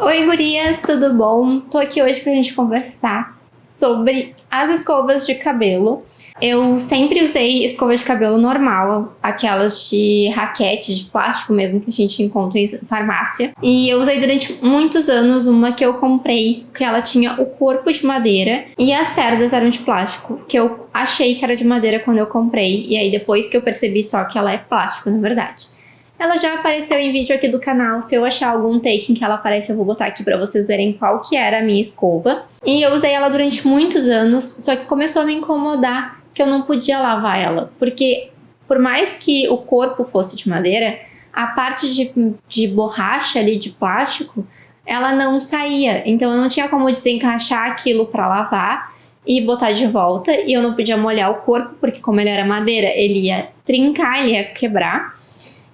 Oi gurias, tudo bom? Tô aqui hoje pra gente conversar sobre as escovas de cabelo. Eu sempre usei escova de cabelo normal, aquelas de raquete, de plástico mesmo, que a gente encontra em farmácia. E eu usei durante muitos anos uma que eu comprei, que ela tinha o corpo de madeira e as cerdas eram de plástico, que eu achei que era de madeira quando eu comprei. E aí depois que eu percebi só que ela é plástico, na verdade. Ela já apareceu em vídeo aqui do canal, se eu achar algum take em que ela aparece eu vou botar aqui pra vocês verem qual que era a minha escova. E eu usei ela durante muitos anos, só que começou a me incomodar que eu não podia lavar ela, porque por mais que o corpo fosse de madeira, a parte de, de borracha ali, de plástico, ela não saía, então eu não tinha como desencaixar aquilo para lavar e botar de volta, e eu não podia molhar o corpo, porque como ele era madeira, ele ia trincar, ele ia quebrar.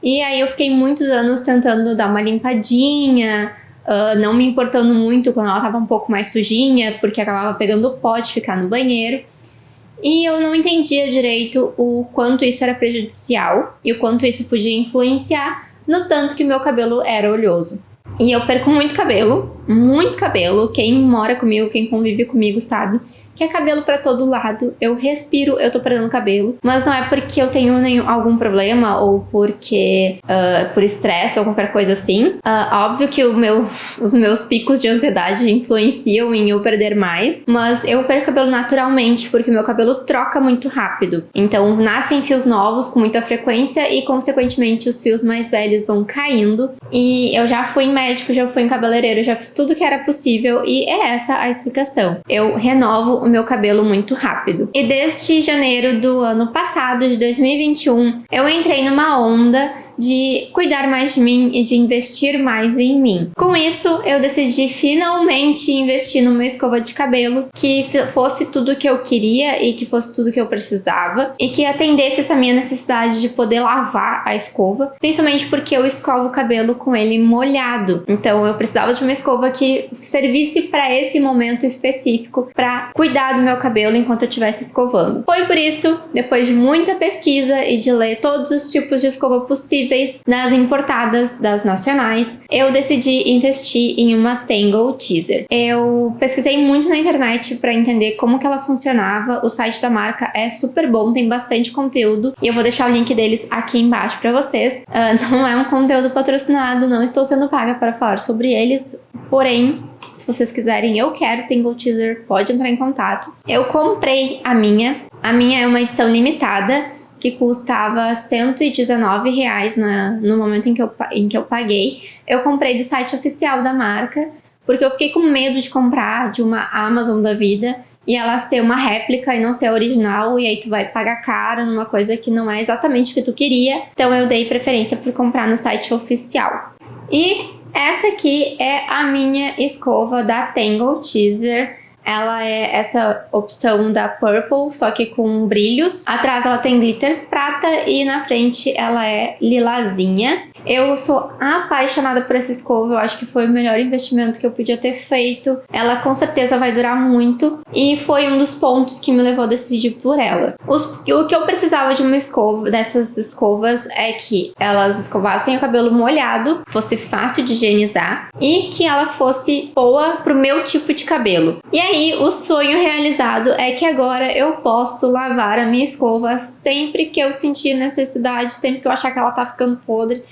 E aí eu fiquei muitos anos tentando dar uma limpadinha, uh, não me importando muito quando ela estava um pouco mais sujinha, porque acabava pegando pó de ficar no banheiro. E eu não entendia direito o quanto isso era prejudicial e o quanto isso podia influenciar no tanto que meu cabelo era oleoso. E eu perco muito cabelo, muito cabelo. Quem mora comigo, quem convive comigo sabe que é cabelo pra todo lado, eu respiro, eu tô perdendo cabelo, mas não é porque eu tenho nenhum, algum problema ou porque uh, por estresse ou qualquer coisa assim. Uh, óbvio que meu, os meus picos de ansiedade influenciam em eu perder mais, mas eu perco cabelo naturalmente porque meu cabelo troca muito rápido. Então nascem fios novos com muita frequência e consequentemente os fios mais velhos vão caindo. E eu já fui em médico, já fui em cabeleireiro, já fiz tudo que era possível e é essa a explicação. Eu renovo o meu cabelo muito rápido. E desde janeiro do ano passado, de 2021, eu entrei numa onda de cuidar mais de mim e de investir mais em mim. Com isso, eu decidi finalmente investir numa escova de cabelo que fosse tudo que eu queria e que fosse tudo que eu precisava e que atendesse essa minha necessidade de poder lavar a escova, principalmente porque eu escovo o cabelo com ele molhado. Então eu precisava de uma escova que servisse para esse momento específico para cuidar do meu cabelo enquanto eu estivesse escovando. Foi por isso, depois de muita pesquisa e de ler todos os tipos de escova possíveis possíveis nas importadas das nacionais, eu decidi investir em uma Tangle Teaser. Eu pesquisei muito na internet para entender como que ela funcionava, o site da marca é super bom, tem bastante conteúdo e eu vou deixar o link deles aqui embaixo para vocês. Uh, não é um conteúdo patrocinado, não estou sendo paga para falar sobre eles, porém se vocês quiserem, eu quero Tangle Teaser, pode entrar em contato. Eu comprei a minha, a minha é uma edição limitada, que custava 119 reais na, no momento em que, eu, em que eu paguei. Eu comprei do site oficial da marca, porque eu fiquei com medo de comprar de uma Amazon da vida e ela ser uma réplica e não ser original, e aí tu vai pagar caro numa coisa que não é exatamente o que tu queria. Então eu dei preferência por comprar no site oficial. E essa aqui é a minha escova da Tangle Teaser ela é essa opção da Purple, só que com brilhos. Atrás ela tem glitters prata e na frente ela é lilazinha. Eu sou apaixonada por essa escova, eu acho que foi o melhor investimento que eu podia ter feito. Ela com certeza vai durar muito e foi um dos pontos que me levou a decidir por ela. Os, o que eu precisava de uma escova, dessas escovas, é que elas escovassem o cabelo molhado, fosse fácil de higienizar e que ela fosse boa pro meu tipo de cabelo. E aí, o sonho realizado é que agora eu posso lavar a minha escova sempre que eu sentir necessidade, sempre que eu achar que ela tá ficando podre.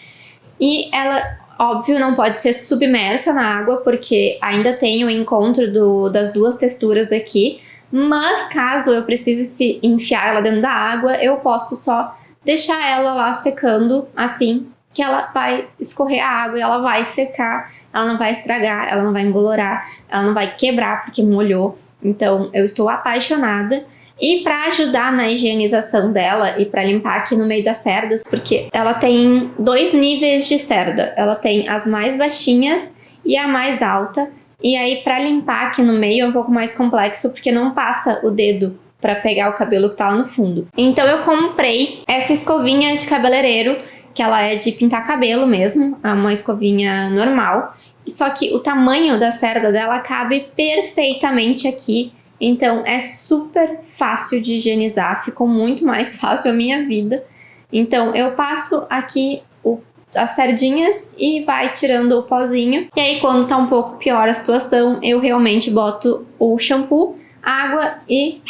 E ela, óbvio, não pode ser submersa na água, porque ainda tem o encontro do, das duas texturas aqui. Mas caso eu precise enfiar ela dentro da água, eu posso só deixar ela lá secando assim, que ela vai escorrer a água e ela vai secar, ela não vai estragar, ela não vai embolorar, ela não vai quebrar porque molhou. Então eu estou apaixonada e para ajudar na higienização dela e para limpar aqui no meio das cerdas, porque ela tem dois níveis de cerda. Ela tem as mais baixinhas e a mais alta. E aí para limpar aqui no meio é um pouco mais complexo, porque não passa o dedo para pegar o cabelo que tá lá no fundo. Então eu comprei essa escovinha de cabeleireiro, que ela é de pintar cabelo mesmo, é uma escovinha normal. Só que o tamanho da cerda dela cabe perfeitamente aqui então é super fácil de higienizar, ficou muito mais fácil a minha vida. Então eu passo aqui o as sardinhas e vai tirando o pozinho. E aí quando tá um pouco pior a situação, eu realmente boto o shampoo, água e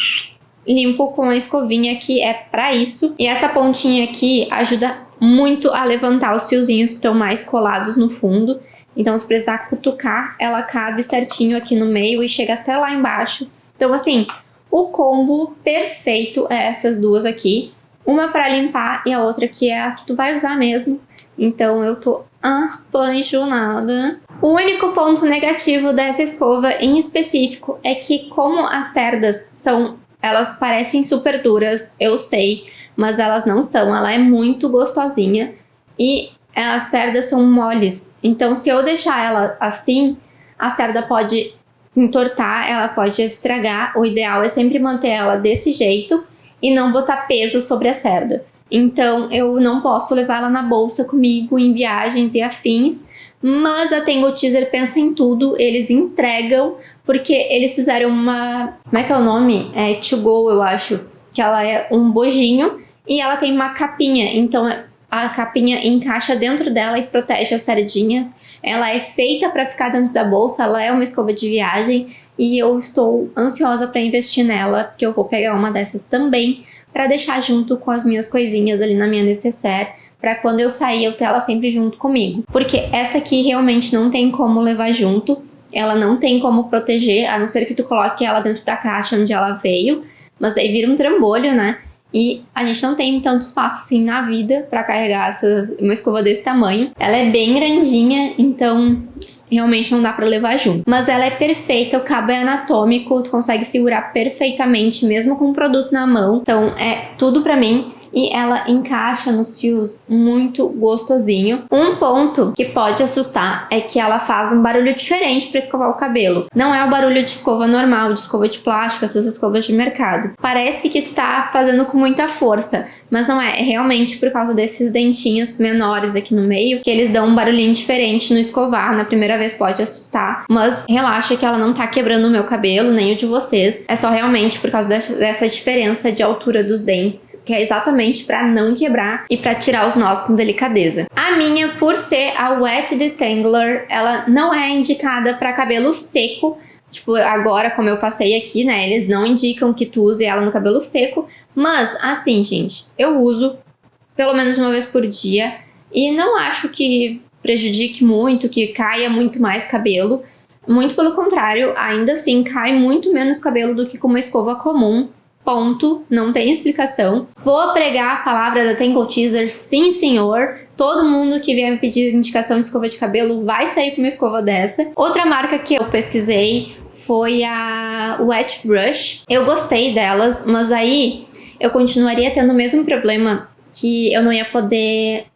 limpo com a escovinha que é pra isso. E essa pontinha aqui ajuda muito a levantar os fiozinhos que estão mais colados no fundo. Então se precisar cutucar, ela cabe certinho aqui no meio e chega até lá embaixo. Então assim, o combo perfeito é essas duas aqui. Uma para limpar e a outra que é a que tu vai usar mesmo. Então eu tô apaixonada. O único ponto negativo dessa escova em específico é que como as cerdas são, elas parecem super duras, eu sei, mas elas não são. Ela é muito gostosinha e as cerdas são moles. Então se eu deixar ela assim, a cerda pode entortar, ela pode estragar. O ideal é sempre manter ela desse jeito e não botar peso sobre a cerda. Então eu não posso levar ela na bolsa comigo em viagens e afins, mas a Tango Teaser pensa em tudo, eles entregam, porque eles fizeram uma... como é que é o nome? É To Go, eu acho, que ela é um bojinho e ela tem uma capinha, então a capinha encaixa dentro dela e protege as sardinhas. Ela é feita para ficar dentro da bolsa, ela é uma escova de viagem e eu estou ansiosa para investir nela, porque eu vou pegar uma dessas também para deixar junto com as minhas coisinhas ali na minha necessaire, para quando eu sair eu ter ela sempre junto comigo. Porque essa aqui realmente não tem como levar junto, ela não tem como proteger, a não ser que tu coloque ela dentro da caixa onde ela veio, mas daí vira um trambolho, né? E a gente não tem tanto espaço assim na vida para carregar essa, uma escova desse tamanho. Ela é bem grandinha, então realmente não dá para levar junto. Mas ela é perfeita, o cabo é anatômico, tu consegue segurar perfeitamente mesmo com o produto na mão. Então é tudo para mim e ela encaixa nos fios muito gostosinho. Um ponto que pode assustar é que ela faz um barulho diferente para escovar o cabelo. Não é o barulho de escova normal, de escova de plástico, essas escovas de mercado. Parece que tu tá fazendo com muita força, mas não é. É realmente por causa desses dentinhos menores aqui no meio que eles dão um barulhinho diferente no escovar. Na primeira vez pode assustar, mas relaxa que ela não tá quebrando o meu cabelo, nem o de vocês. É só realmente por causa dessa diferença de altura dos dentes, que é exatamente para não quebrar e para tirar os nós com delicadeza. A minha, por ser a Wet Detangler, ela não é indicada para cabelo seco, Tipo, agora, como eu passei aqui, né, eles não indicam que tu use ela no cabelo seco, mas, assim, gente, eu uso pelo menos uma vez por dia e não acho que prejudique muito, que caia muito mais cabelo. Muito pelo contrário, ainda assim, cai muito menos cabelo do que com uma escova comum. Ponto, não tem explicação. Vou pregar a palavra da Tangle Teaser, sim senhor. Todo mundo que vier me pedir indicação de escova de cabelo vai sair com uma escova dessa. Outra marca que eu pesquisei foi a Wet Brush. Eu gostei delas, mas aí eu continuaria tendo o mesmo problema que eu não ia poder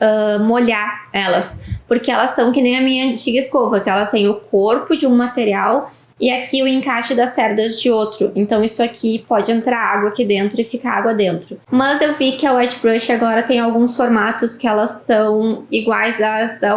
uh, molhar elas. Porque elas são que nem a minha antiga escova, que elas têm o corpo de um material e aqui o encaixe das cerdas de outro. Então isso aqui pode entrar água aqui dentro e ficar água dentro. Mas eu vi que a Wet Brush agora tem alguns formatos que elas são iguais às da,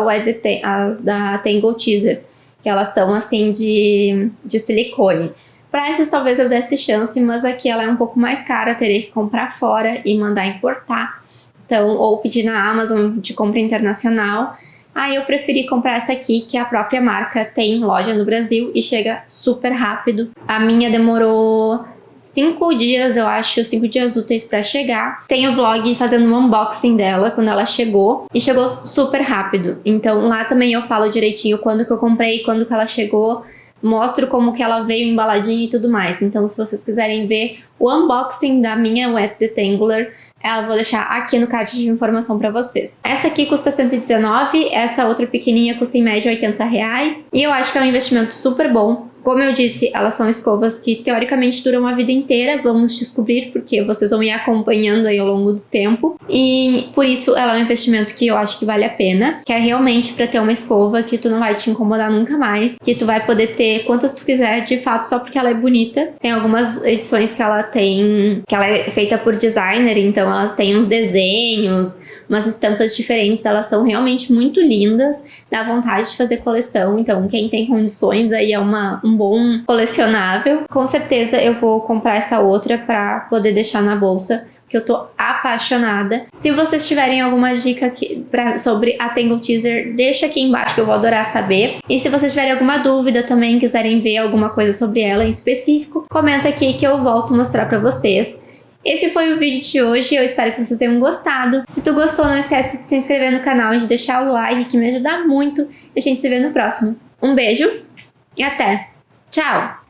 às da Tangle Teaser, que elas estão assim de, de silicone. Para essas talvez eu desse chance, mas aqui ela é um pouco mais cara, teria que comprar fora e mandar importar. Então, ou pedir na Amazon de compra internacional. Aí eu preferi comprar essa aqui, que a própria marca tem loja no Brasil e chega super rápido. A minha demorou cinco dias, eu acho, cinco dias úteis para chegar. Tem o vlog fazendo um unboxing dela quando ela chegou e chegou super rápido. Então lá também eu falo direitinho quando que eu comprei, quando que ela chegou, mostro como que ela veio embaladinha e tudo mais. Então se vocês quiserem ver o unboxing da minha Wet Detangler, eu vou deixar aqui no card de informação para vocês. Essa aqui custa 119, essa outra pequenininha custa em média 80 reais. E eu acho que é um investimento super bom. Como eu disse, elas são escovas que teoricamente duram a vida inteira, vamos descobrir porque vocês vão ir acompanhando aí ao longo do tempo. E por isso ela é um investimento que eu acho que vale a pena, que é realmente para ter uma escova que tu não vai te incomodar nunca mais, que tu vai poder ter quantas tu quiser, de fato, só porque ela é bonita. Tem algumas edições que ela tem, que ela é feita por designer, então elas têm uns desenhos, umas estampas diferentes, elas são realmente muito lindas, dá vontade de fazer coleção, então quem tem condições aí é uma, um bom colecionável. Com certeza eu vou comprar essa outra pra poder deixar na bolsa, que eu tô apaixonada. Se vocês tiverem alguma dica pra, sobre a Tangle Teaser, deixa aqui embaixo que eu vou adorar saber. E se vocês tiverem alguma dúvida também, quiserem ver alguma coisa sobre ela em específico, comenta aqui que eu volto mostrar pra vocês. Esse foi o vídeo de hoje, eu espero que vocês tenham gostado. Se tu gostou, não esquece de se inscrever no canal e de deixar o like, que me ajuda muito. E a gente se vê no próximo. Um beijo e até! Tchau!